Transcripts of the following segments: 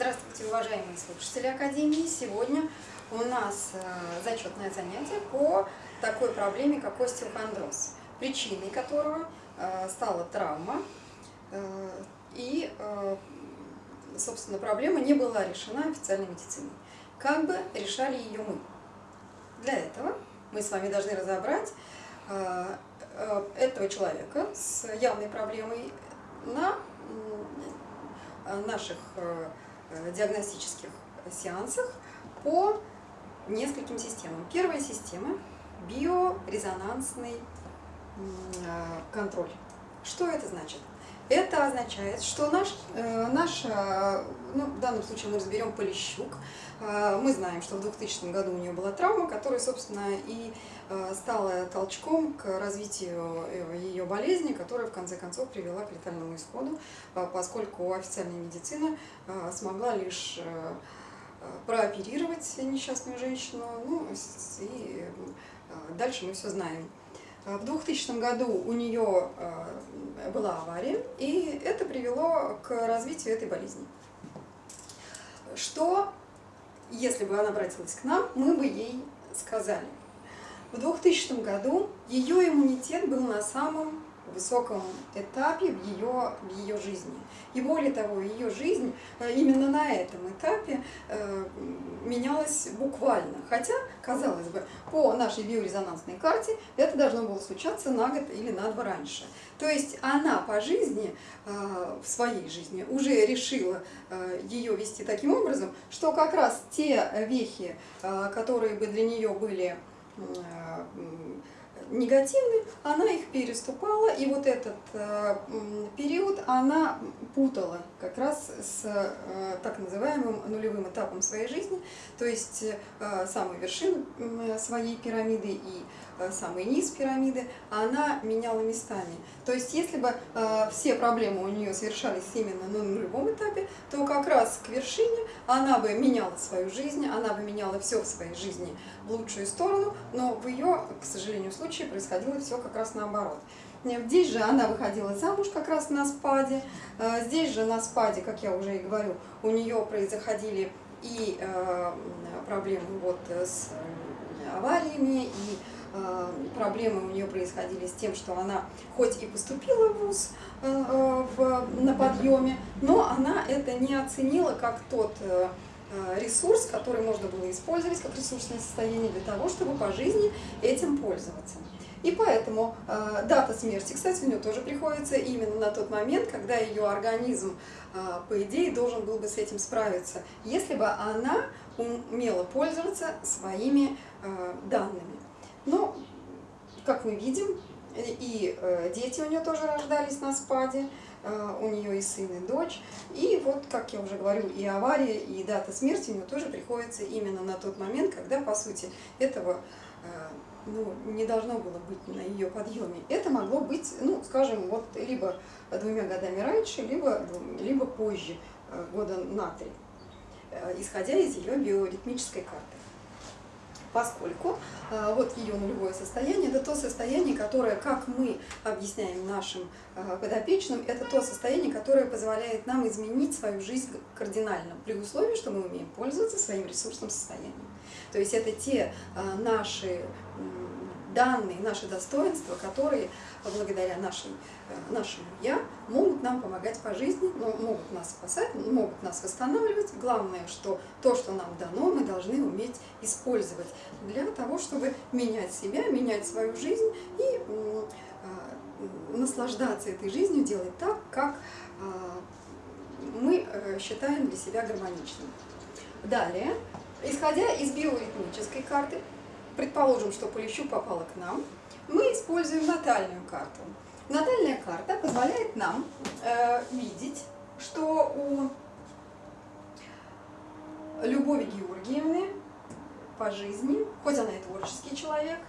Здравствуйте, уважаемые слушатели Академии! Сегодня у нас э, зачетное занятие по такой проблеме, как остеохондроз, причиной которого э, стала травма, э, и, собственно, проблема не была решена официальной медициной. Как бы решали ее мы? Для этого мы с вами должны разобрать этого человека с явной проблемой на наших диагностических сеансах по нескольким системам. Первая система – биорезонансный э, контроль. Что это значит? Это означает, что наш, э, наш ну, в данном случае мы разберем Полищук, мы знаем, что в 2000 году у нее была травма, которая, собственно, и стала толчком к развитию ее болезни, которая, в конце концов, привела к летальному исходу, поскольку официальная медицина смогла лишь прооперировать несчастную женщину, ну, и дальше мы все знаем. В 2000 году у нее была авария, и это привело к развитию этой болезни. Что, если бы она обратилась к нам, мы бы ей сказали. В 2000 году ее иммунитет был на самом высоком этапе в ее, в ее жизни. И более того, ее жизнь э, именно на этом этапе э, менялась буквально. Хотя, казалось бы, по нашей биорезонансной карте это должно было случаться на год или на два раньше. То есть она по жизни, э, в своей жизни, уже решила ее вести таким образом, что как раз те вехи, которые бы для нее были э, негативны, она их переступала, и вот этот э, период она путала как раз с э, так называемым нулевым этапом своей жизни, то есть э, самой вершины своей пирамиды и самый низ пирамиды, она меняла местами. То есть если бы э, все проблемы у нее совершались именно на нулевом этапе, то как раз к вершине она бы меняла свою жизнь, она бы меняла все в своей жизни в лучшую сторону, но в ее, к сожалению, случае происходило все как раз наоборот. Здесь же она выходила замуж как раз на спаде, э, здесь же на спаде, как я уже и говорю, у нее происходили и э, проблемы вот с авариями, и Э, проблемы у нее происходили с тем, что она хоть и поступила в ВУЗ э, на подъеме, но она это не оценила как тот э, ресурс, который можно было использовать как ресурсное состояние для того, чтобы по жизни этим пользоваться. И поэтому э, дата смерти, кстати, у нее тоже приходится именно на тот момент, когда ее организм, э, по идее, должен был бы с этим справиться, если бы она умела пользоваться своими э, данными. Но, как мы видим, и э, дети у нее тоже рождались на спаде, э, у нее и сын, и дочь. И вот, как я уже говорю, и авария, и дата смерти у нее тоже приходится именно на тот момент, когда, по сути, этого э, ну, не должно было быть на ее подъеме. Это могло быть, ну, скажем, вот либо двумя годами раньше, либо, либо позже, года на три, исходя из ее биоритмической карты поскольку э, вот ее нулевое состояние, это то состояние, которое, как мы объясняем нашим э, подопечным, это то состояние, которое позволяет нам изменить свою жизнь кардинально, при условии, что мы умеем пользоваться своим ресурсным состоянием. То есть это те э, наши данные, наши достоинства, которые благодаря нашей, э, нашему «я» могут нам помогать по жизни, могут нас спасать, могут нас восстанавливать. Главное, что то, что нам дано, мы должны уметь использовать для того, чтобы менять себя, менять свою жизнь и э, наслаждаться этой жизнью, делать так, как э, мы считаем для себя гармоничным. Далее, исходя из биоритмической карты, предположим, что Полищук попала к нам, мы используем натальную карту. Натальная карта позволяет нам э, видеть, что у Любови Георгиевны по жизни, хоть она и творческий человек,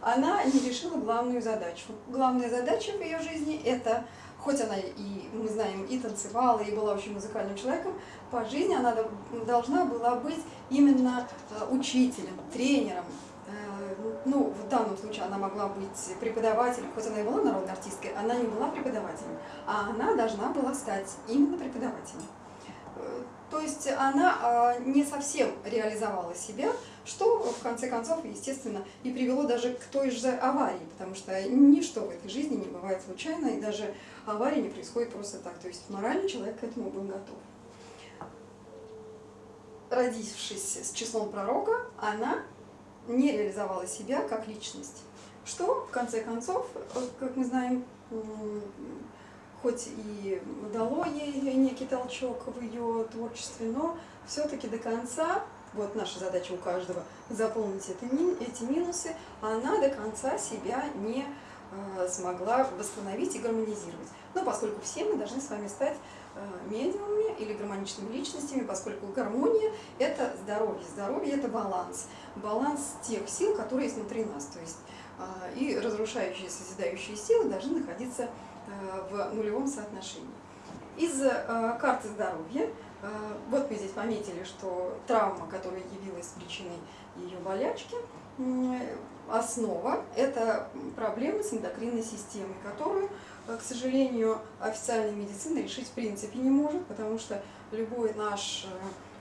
она не решила главную задачу. Главная задача в ее жизни – это, хоть она и, мы знаем, и танцевала, и была очень музыкальным человеком, по жизни она должна была быть именно э, учителем, тренером, ну, в данном случае она могла быть преподавателем, хоть она и была народной артисткой, она не была преподавателем, а она должна была стать именно преподавателем. Э, То есть она а, не совсем реализовала себя, что в конце концов, естественно, и привело даже к той же аварии, потому что ничто в этой жизни не бывает случайно, и даже авария не происходит просто так. То есть морально человек к этому был готов. Родившись с числом пророка, она не реализовала себя как личность, что в конце концов, как мы знаем, хоть и дало ей некий толчок в ее творчестве, но все-таки до конца, вот наша задача у каждого, заполнить эти минусы, она до конца себя не э, смогла восстановить и гармонизировать. Но поскольку все мы должны с вами стать э, медиумами или гармоничными личностями, поскольку гармония – это здоровье, здоровье – это баланс, баланс тех сил, которые есть внутри нас, то есть э, и разрушающие, созидающие силы должны находиться Э, в нулевом соотношении. Из э, карты здоровья, вот мы здесь пометили, что травма, которая явилась причиной ее болячки, основа – это проблемы с эндокринной системой, которую, к сожалению, официальная медицина решить в принципе не может, потому что любой наш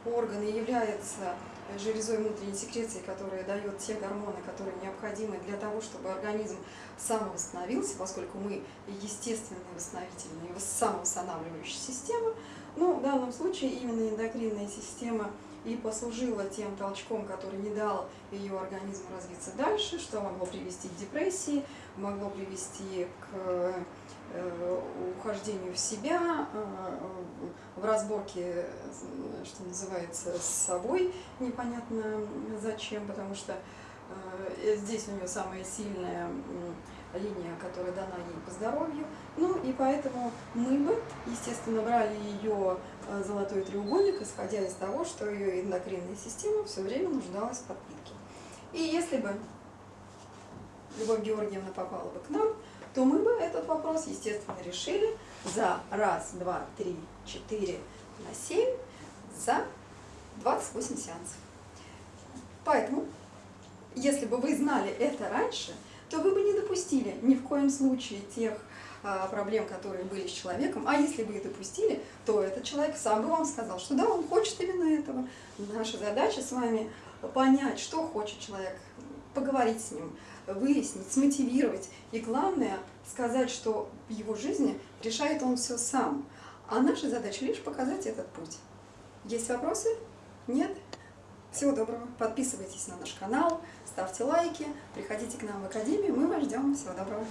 орган является железой внутренней секреции, которая дает те гормоны, которые необходимы для того, чтобы организм самовосстановился, поскольку мы естественные восстановительные, самовосстанавливающие системы. Но в данном случае именно эндокринная система и послужила тем толчком, который не дал ее организму развиться дальше, что могло привести к депрессии, могло привести к Э, ухождению в себя, э, в разборке, что называется, с собой, непонятно зачем, потому что э, здесь у нее самая сильная линия, которая дана ей по здоровью. Ну и поэтому мы бы, естественно, брали ее золотой треугольник, исходя из того, что ее эндокринная система все время нуждалась в подпитке. И если бы Любовь Георгиевна попала бы к нам, то мы бы этот вопрос, естественно, решили за раз, два, три, четыре на семь, за 28 сеансов. Поэтому, если бы вы знали это раньше, то вы бы не допустили ни в коем случае тех а, проблем, которые были с человеком, а если бы и допустили, то этот человек сам бы вам сказал, что да, он хочет именно этого. Наша задача с вами понять, что хочет человек, поговорить с ним, выяснить, смотивировать. И главное, сказать, что в его жизни решает он все сам. А наша задача лишь показать этот путь. Есть вопросы? Нет? Всего доброго. Подписывайтесь на наш канал, ставьте лайки, приходите к нам в Академию. Мы вас ждем. Всего доброго.